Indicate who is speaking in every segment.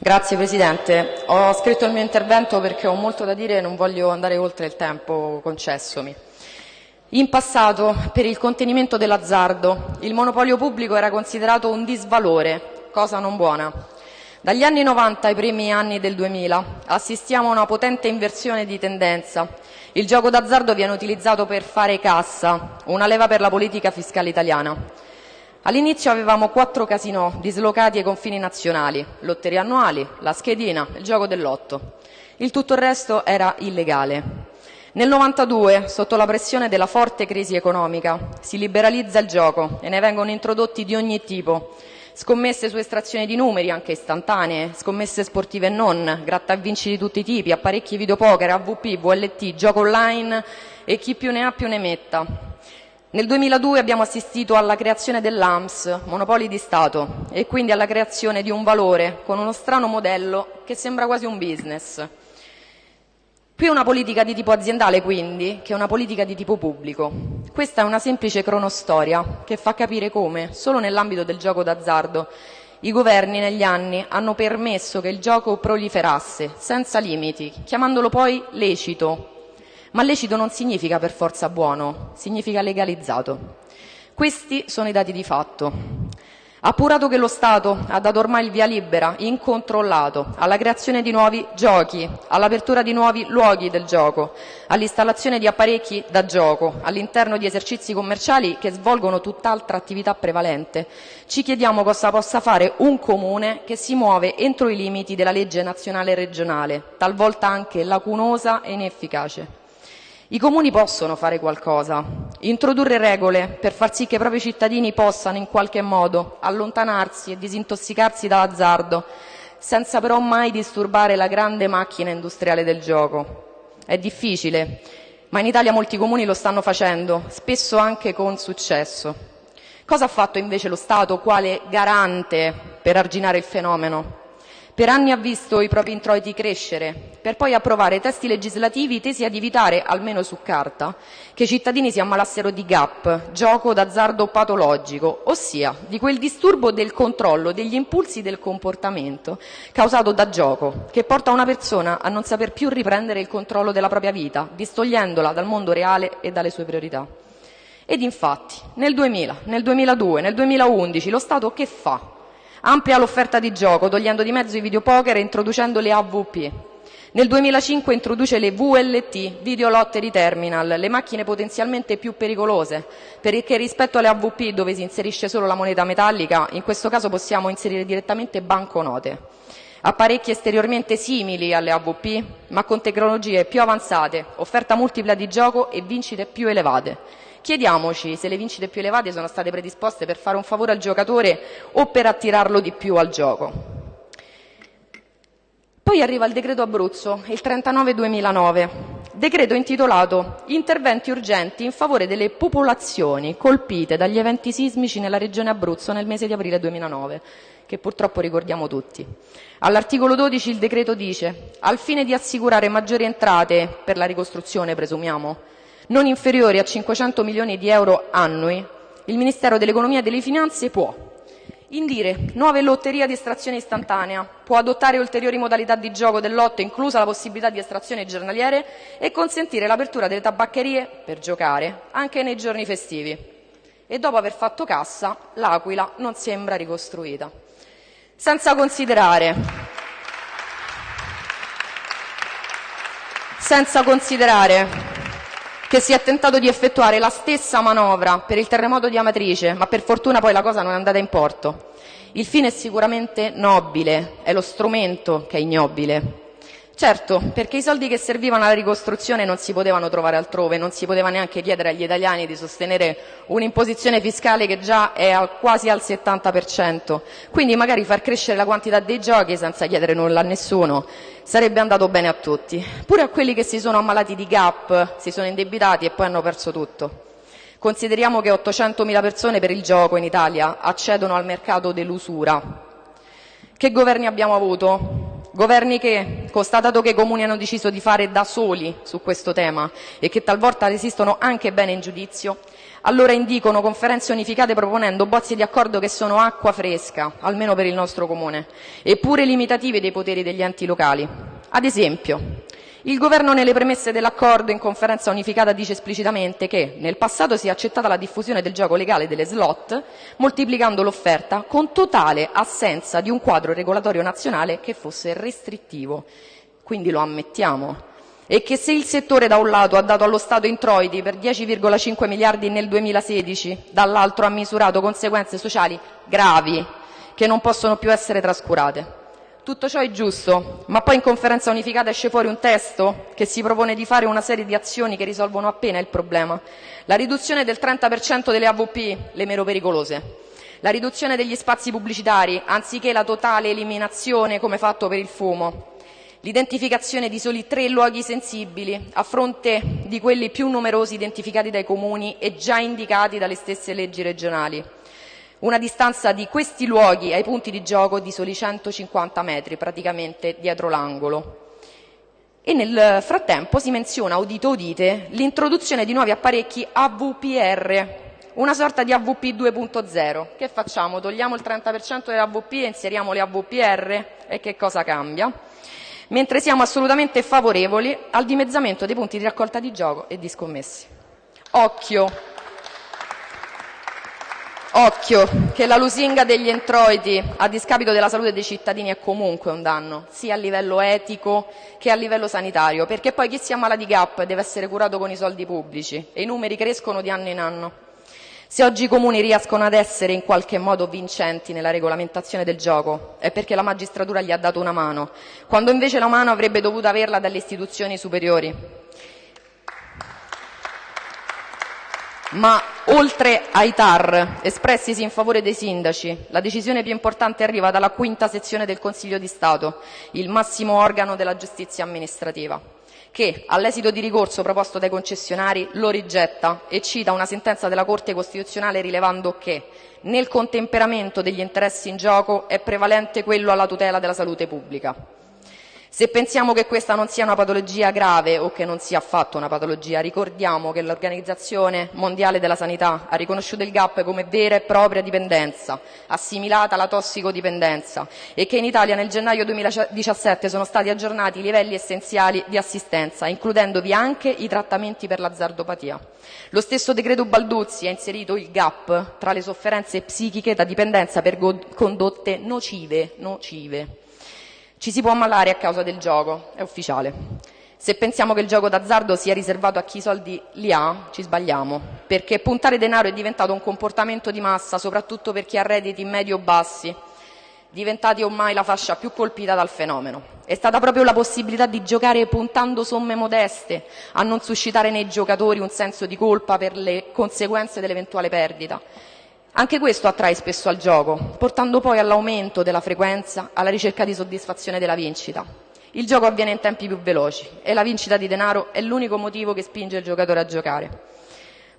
Speaker 1: Grazie Presidente. Ho scritto il mio intervento perché ho molto da dire e non voglio andare oltre il tempo concessomi. In passato, per il contenimento dell'azzardo, il monopolio pubblico era considerato un disvalore, cosa non buona. Dagli anni 90 ai primi anni del 2000 assistiamo a una potente inversione di tendenza. Il gioco d'azzardo viene utilizzato per fare cassa, una leva per la politica fiscale italiana. All'inizio avevamo quattro casinò dislocati ai confini nazionali, lotterie annuali, la schedina, il gioco del lotto. Il tutto il resto era illegale. Nel 92, sotto la pressione della forte crisi economica, si liberalizza il gioco e ne vengono introdotti di ogni tipo. Scommesse su estrazione di numeri, anche istantanee, scommesse sportive e non, gratta vinci di tutti i tipi, apparecchi videopoker, AVP, VLT, gioco online e chi più ne ha più ne metta. Nel 2002 abbiamo assistito alla creazione dell'AMS, Monopoli di Stato, e quindi alla creazione di un valore con uno strano modello che sembra quasi un business. Più una politica di tipo aziendale, quindi, che una politica di tipo pubblico. Questa è una semplice cronostoria che fa capire come, solo nell'ambito del gioco d'azzardo, i governi negli anni hanno permesso che il gioco proliferasse senza limiti, chiamandolo poi lecito, ma lecito non significa per forza buono, significa legalizzato. Questi sono i dati di fatto. Appurato che lo Stato ha dato ormai il via libera, incontrollato, alla creazione di nuovi giochi, all'apertura di nuovi luoghi del gioco, all'installazione di apparecchi da gioco all'interno di esercizi commerciali che svolgono tutt'altra attività prevalente, ci chiediamo cosa possa fare un comune che si muove entro i limiti della legge nazionale e regionale, talvolta anche lacunosa e inefficace. I comuni possono fare qualcosa, introdurre regole per far sì che i propri cittadini possano in qualche modo allontanarsi e disintossicarsi dall'azzardo, senza però mai disturbare la grande macchina industriale del gioco. È difficile, ma in Italia molti comuni lo stanno facendo, spesso anche con successo. Cosa ha fatto invece lo Stato quale garante per arginare il fenomeno? Per anni ha visto i propri introiti crescere, per poi approvare testi legislativi tesi ad evitare, almeno su carta, che i cittadini si ammalassero di GAP, gioco d'azzardo patologico, ossia di quel disturbo del controllo degli impulsi del comportamento causato da gioco, che porta una persona a non saper più riprendere il controllo della propria vita, distogliendola dal mondo reale e dalle sue priorità. Ed infatti, nel 2000, nel 2002, nel 2011, lo Stato che fa? Amplia l'offerta di gioco, togliendo di mezzo i videopoker e introducendo le AVP. Nel 2005 introduce le VLT, Video Lottery Terminal, le macchine potenzialmente più pericolose, perché rispetto alle AVP dove si inserisce solo la moneta metallica, in questo caso possiamo inserire direttamente banconote. Apparecchi esteriormente simili alle AVP, ma con tecnologie più avanzate, offerta multipla di gioco e vincite più elevate. Chiediamoci se le vincite più elevate sono state predisposte per fare un favore al giocatore o per attirarlo di più al gioco. Poi arriva il decreto Abruzzo, il 39-2009, decreto intitolato Interventi urgenti in favore delle popolazioni colpite dagli eventi sismici nella regione Abruzzo nel mese di aprile 2009, che purtroppo ricordiamo tutti. All'articolo 12 il decreto dice, al fine di assicurare maggiori entrate per la ricostruzione, presumiamo, non inferiori a 500 milioni di euro annui, il Ministero dell'Economia e delle Finanze può indire nuove lotterie di estrazione istantanea, può adottare ulteriori modalità di gioco del lotto, inclusa la possibilità di estrazione giornaliere, e consentire l'apertura delle tabaccherie per giocare anche nei giorni festivi. E dopo aver fatto cassa, l'Aquila non sembra ricostruita. Senza considerare, senza considerare che si è tentato di effettuare la stessa manovra per il terremoto di Amatrice, ma per fortuna poi la cosa non è andata in porto. Il fine è sicuramente nobile, è lo strumento che è ignobile. Certo, perché i soldi che servivano alla ricostruzione non si potevano trovare altrove, non si poteva neanche chiedere agli italiani di sostenere un'imposizione fiscale che già è al, quasi al 70%. Quindi magari far crescere la quantità dei giochi senza chiedere nulla a nessuno sarebbe andato bene a tutti. Pure a quelli che si sono ammalati di GAP, si sono indebitati e poi hanno perso tutto. Consideriamo che 800.000 persone per il gioco in Italia accedono al mercato dell'usura. Che governi abbiamo avuto? Governi che, constatato che i comuni hanno deciso di fare da soli su questo tema e che talvolta resistono anche bene in giudizio, allora indicono conferenze unificate proponendo bozzi di accordo che sono acqua fresca, almeno per il nostro comune, eppure limitative dei poteri degli enti locali. Ad esempio, il Governo nelle premesse dell'accordo in conferenza unificata dice esplicitamente che nel passato si è accettata la diffusione del gioco legale delle slot, moltiplicando l'offerta, con totale assenza di un quadro regolatorio nazionale che fosse restrittivo. Quindi lo ammettiamo. E che se il settore da un lato ha dato allo Stato introiti per 10,5 miliardi nel 2016, dall'altro ha misurato conseguenze sociali gravi che non possono più essere trascurate. Tutto ciò è giusto, ma poi in conferenza unificata esce fuori un testo che si propone di fare una serie di azioni che risolvono appena il problema. La riduzione del 30% delle AVP, le meno pericolose. La riduzione degli spazi pubblicitari, anziché la totale eliminazione come fatto per il fumo. L'identificazione di soli tre luoghi sensibili a fronte di quelli più numerosi identificati dai comuni e già indicati dalle stesse leggi regionali una distanza di questi luoghi ai punti di gioco di soli 150 metri, praticamente dietro l'angolo. E nel frattempo si menziona, udite udite, l'introduzione di nuovi apparecchi AVPR, una sorta di AVP 2.0. Che facciamo? Togliamo il 30% delle AVP e inseriamo le AVPR? E che cosa cambia? Mentre siamo assolutamente favorevoli al dimezzamento dei punti di raccolta di gioco e di scommesse. Occhio! Occhio, che la lusinga degli introiti a discapito della salute dei cittadini è comunque un danno, sia a livello etico che a livello sanitario, perché poi chi si ammala di GAP deve essere curato con i soldi pubblici e i numeri crescono di anno in anno. Se oggi i comuni riescono ad essere in qualche modo vincenti nella regolamentazione del gioco è perché la magistratura gli ha dato una mano, quando invece la mano avrebbe dovuto averla dalle istituzioni superiori. Ma oltre ai TAR espressisi in favore dei sindaci, la decisione più importante arriva dalla quinta sezione del Consiglio di Stato, il massimo organo della giustizia amministrativa, che, all'esito di ricorso proposto dai concessionari, lo rigetta e cita una sentenza della Corte Costituzionale rilevando che nel contemperamento degli interessi in gioco è prevalente quello alla tutela della salute pubblica. Se pensiamo che questa non sia una patologia grave o che non sia affatto una patologia, ricordiamo che l'Organizzazione Mondiale della Sanità ha riconosciuto il GAP come vera e propria dipendenza, assimilata alla tossicodipendenza, e che in Italia nel gennaio 2017 sono stati aggiornati i livelli essenziali di assistenza, includendovi anche i trattamenti per l'azzardopatia. Lo stesso decreto Balduzzi ha inserito il GAP tra le sofferenze psichiche da dipendenza per condotte nocive. nocive. Ci si può ammalare a causa del gioco, è ufficiale. Se pensiamo che il gioco d'azzardo sia riservato a chi i soldi li ha, ci sbagliamo, perché puntare denaro è diventato un comportamento di massa, soprattutto per chi ha redditi medio-bassi, diventati ormai la fascia più colpita dal fenomeno. È stata proprio la possibilità di giocare puntando somme modeste a non suscitare nei giocatori un senso di colpa per le conseguenze dell'eventuale perdita. Anche questo attrae spesso al gioco, portando poi all'aumento della frequenza, alla ricerca di soddisfazione della vincita. Il gioco avviene in tempi più veloci e la vincita di denaro è l'unico motivo che spinge il giocatore a giocare.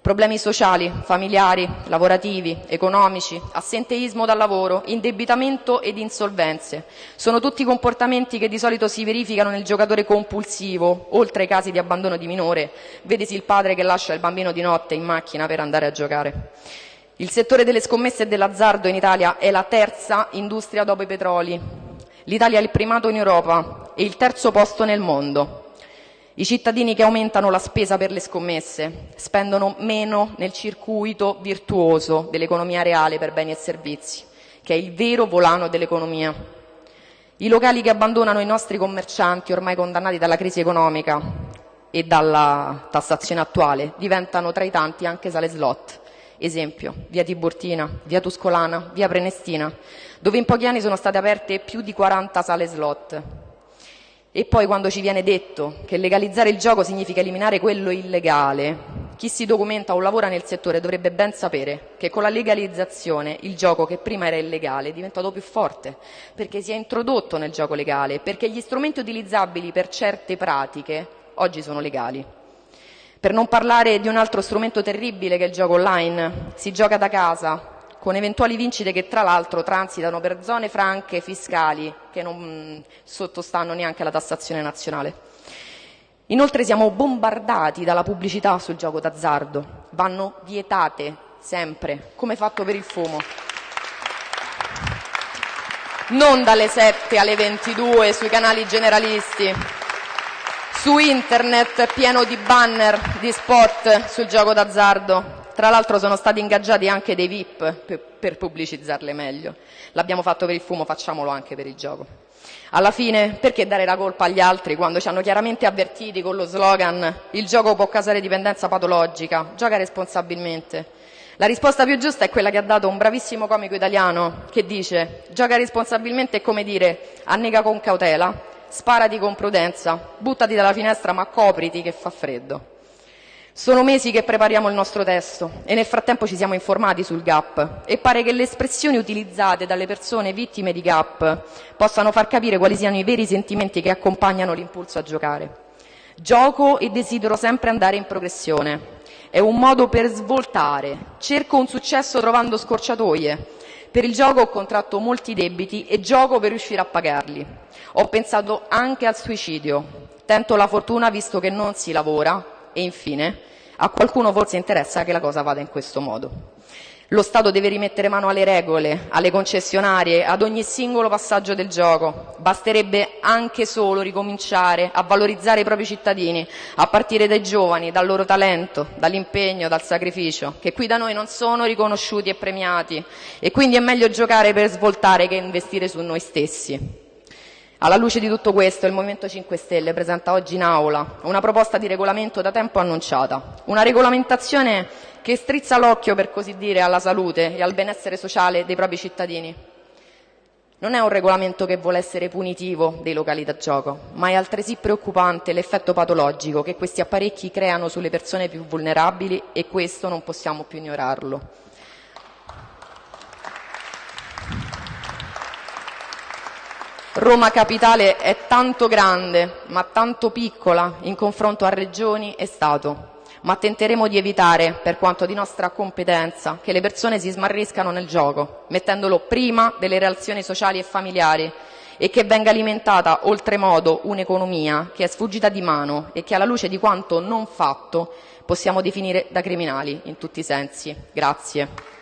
Speaker 1: Problemi sociali, familiari, lavorativi, economici, assenteismo dal lavoro, indebitamento ed insolvenze. Sono tutti comportamenti che di solito si verificano nel giocatore compulsivo, oltre ai casi di abbandono di minore, vedesi il padre che lascia il bambino di notte in macchina per andare a giocare. Il settore delle scommesse e dell'azzardo in Italia è la terza industria dopo i petroli. L'Italia è il primato in Europa e il terzo posto nel mondo. I cittadini che aumentano la spesa per le scommesse spendono meno nel circuito virtuoso dell'economia reale per beni e servizi, che è il vero volano dell'economia. I locali che abbandonano i nostri commercianti ormai condannati dalla crisi economica e dalla tassazione attuale diventano tra i tanti anche sale slot Esempio, via Tiburtina, via Tuscolana, via Prenestina, dove in pochi anni sono state aperte più di 40 sale slot. E poi quando ci viene detto che legalizzare il gioco significa eliminare quello illegale, chi si documenta o lavora nel settore dovrebbe ben sapere che con la legalizzazione il gioco che prima era illegale è diventato più forte, perché si è introdotto nel gioco legale, perché gli strumenti utilizzabili per certe pratiche oggi sono legali. Per non parlare di un altro strumento terribile che è il gioco online. Si gioca da casa, con eventuali vincite che tra l'altro transitano per zone franche fiscali che non mm, sottostanno neanche alla tassazione nazionale. Inoltre siamo bombardati dalla pubblicità sul gioco d'azzardo, vanno vietate sempre, come fatto per il fumo. Non dalle 7 alle 22 sui canali generalisti, su internet pieno di banner, di spot sul gioco d'azzardo. Tra l'altro sono stati ingaggiati anche dei VIP per, per pubblicizzarle meglio. L'abbiamo fatto per il fumo, facciamolo anche per il gioco. Alla fine, perché dare la colpa agli altri quando ci hanno chiaramente avvertiti con lo slogan il gioco può causare dipendenza patologica, gioca responsabilmente. La risposta più giusta è quella che ha dato un bravissimo comico italiano che dice gioca responsabilmente è come dire annega con cautela, sparati con prudenza, buttati dalla finestra ma copriti che fa freddo. Sono mesi che prepariamo il nostro testo e nel frattempo ci siamo informati sul GAP e pare che le espressioni utilizzate dalle persone vittime di GAP possano far capire quali siano i veri sentimenti che accompagnano l'impulso a giocare. Gioco e desidero sempre andare in progressione. È un modo per svoltare. Cerco un successo trovando scorciatoie. Per il gioco ho contratto molti debiti e gioco per riuscire a pagarli. Ho pensato anche al suicidio. Tento la fortuna visto che non si lavora e infine a qualcuno forse interessa che la cosa vada in questo modo. Lo Stato deve rimettere mano alle regole, alle concessionarie, ad ogni singolo passaggio del gioco. Basterebbe anche solo ricominciare a valorizzare i propri cittadini, a partire dai giovani, dal loro talento, dall'impegno, dal sacrificio, che qui da noi non sono riconosciuti e premiati. E quindi è meglio giocare per svoltare che investire su noi stessi. Alla luce di tutto questo, il Movimento 5 Stelle presenta oggi in Aula una proposta di regolamento da tempo annunciata, una regolamentazione che strizza l'occhio, per così dire, alla salute e al benessere sociale dei propri cittadini. Non è un regolamento che vuole essere punitivo dei locali da gioco, ma è altresì preoccupante l'effetto patologico che questi apparecchi creano sulle persone più vulnerabili e questo non possiamo più ignorarlo. Roma Capitale è tanto grande, ma tanto piccola in confronto a regioni e Stato. Ma tenteremo di evitare, per quanto di nostra competenza, che le persone si smarriscano nel gioco, mettendolo prima delle relazioni sociali e familiari e che venga alimentata oltremodo un'economia che è sfuggita di mano e che alla luce di quanto non fatto possiamo definire da criminali in tutti i sensi. Grazie.